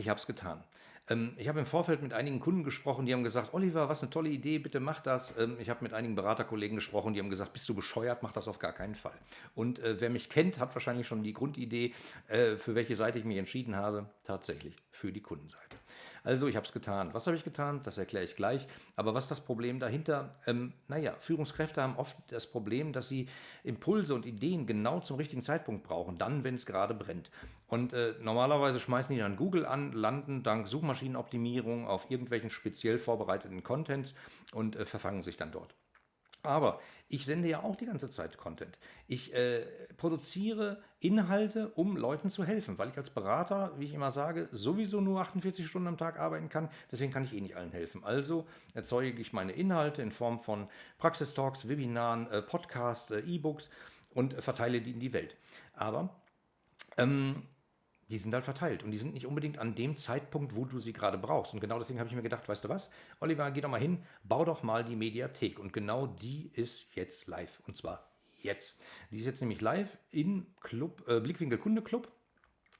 ich habe es getan. Ähm, ich habe im Vorfeld mit einigen Kunden gesprochen, die haben gesagt, Oliver, was eine tolle Idee, bitte mach das. Ähm, ich habe mit einigen Beraterkollegen gesprochen, die haben gesagt, bist du bescheuert, mach das auf gar keinen Fall. Und äh, wer mich kennt, hat wahrscheinlich schon die Grundidee, äh, für welche Seite ich mich entschieden habe, tatsächlich für die Kundenseite. Also ich habe es getan. Was habe ich getan? Das erkläre ich gleich. Aber was ist das Problem dahinter? Ähm, naja, Führungskräfte haben oft das Problem, dass sie Impulse und Ideen genau zum richtigen Zeitpunkt brauchen, dann, wenn es gerade brennt. Und äh, normalerweise schmeißen die dann Google an, landen dank Suchmaschinenoptimierung auf irgendwelchen speziell vorbereiteten Contents und äh, verfangen sich dann dort. Aber ich sende ja auch die ganze Zeit Content. Ich äh, produziere Inhalte, um Leuten zu helfen, weil ich als Berater, wie ich immer sage, sowieso nur 48 Stunden am Tag arbeiten kann. Deswegen kann ich eh nicht allen helfen. Also erzeuge ich meine Inhalte in Form von Praxistalks, Webinaren, äh, Podcasts, äh, E-Books und verteile die in die Welt. Aber ähm, die sind halt verteilt und die sind nicht unbedingt an dem Zeitpunkt, wo du sie gerade brauchst. Und genau deswegen habe ich mir gedacht, weißt du was, Oliver, geh doch mal hin, bau doch mal die Mediathek. Und genau die ist jetzt live und zwar jetzt. Die ist jetzt nämlich live im Club, äh, Blickwinkel Kunde Club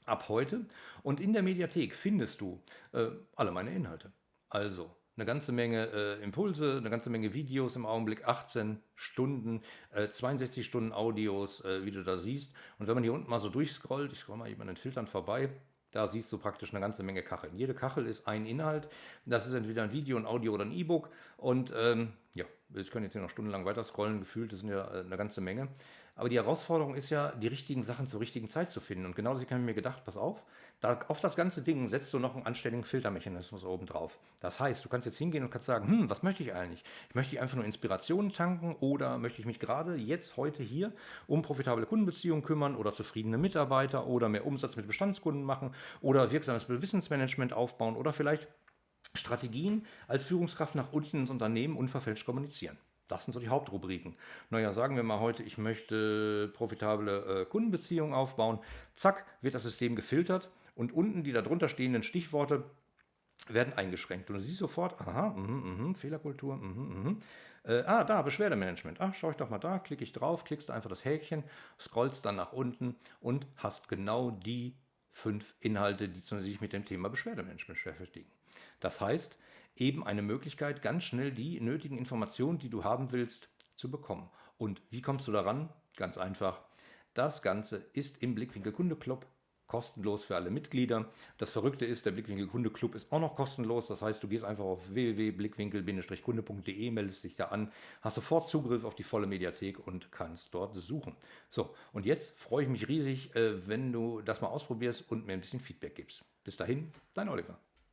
ab heute und in der Mediathek findest du äh, alle meine Inhalte. Also eine ganze Menge äh, Impulse, eine ganze Menge Videos im Augenblick, 18 Stunden, äh, 62 Stunden Audios, äh, wie du da siehst. Und wenn man hier unten mal so durchscrollt, ich scroll mal eben an den Filtern vorbei, da siehst du praktisch eine ganze Menge Kacheln. Jede Kachel ist ein Inhalt. Das ist entweder ein Video, ein Audio oder ein E-Book. Und ähm, ja, ich kann jetzt hier noch stundenlang weiter scrollen, gefühlt, das sind ja äh, eine ganze Menge. Aber die Herausforderung ist ja, die richtigen Sachen zur richtigen Zeit zu finden. Und genau deswegen habe ich mir gedacht, pass auf, da, auf das ganze Ding setzt du noch einen anständigen Filtermechanismus oben drauf. Das heißt, du kannst jetzt hingehen und kannst sagen, hm, was möchte ich eigentlich? Ich möchte einfach nur Inspirationen tanken oder möchte ich mich gerade jetzt, heute hier um profitable Kundenbeziehungen kümmern oder zufriedene Mitarbeiter oder mehr Umsatz mit Bestandskunden machen oder wirksames Wissensmanagement aufbauen oder vielleicht Strategien als Führungskraft nach unten ins Unternehmen unverfälscht kommunizieren. Das sind so die Hauptrubriken. Naja, sagen wir mal heute, ich möchte profitable äh, Kundenbeziehungen aufbauen. Zack, wird das System gefiltert und unten die darunter stehenden Stichworte werden eingeschränkt. Und du siehst sofort, aha, mh, mh, Fehlerkultur, mh, mh. Äh, ah, da, Beschwerdemanagement. Ach, schau ich doch mal da, klicke ich drauf, klickst einfach das Häkchen, scrollst dann nach unten und hast genau die fünf Inhalte, die sich mit dem Thema Beschwerdemanagement beschäftigen. Das heißt, eben eine Möglichkeit, ganz schnell die nötigen Informationen, die du haben willst, zu bekommen. Und wie kommst du daran? Ganz einfach. Das Ganze ist im Blickwinkel Kunde Club kostenlos für alle Mitglieder. Das Verrückte ist, der Blickwinkel Kunde Club ist auch noch kostenlos. Das heißt, du gehst einfach auf www.blickwinkel-kunde.de, meldest dich da an, hast sofort Zugriff auf die volle Mediathek und kannst dort suchen. So, und jetzt freue ich mich riesig, äh, wenn du das mal ausprobierst und mir ein bisschen Feedback gibst. Bis dahin, dein Oliver.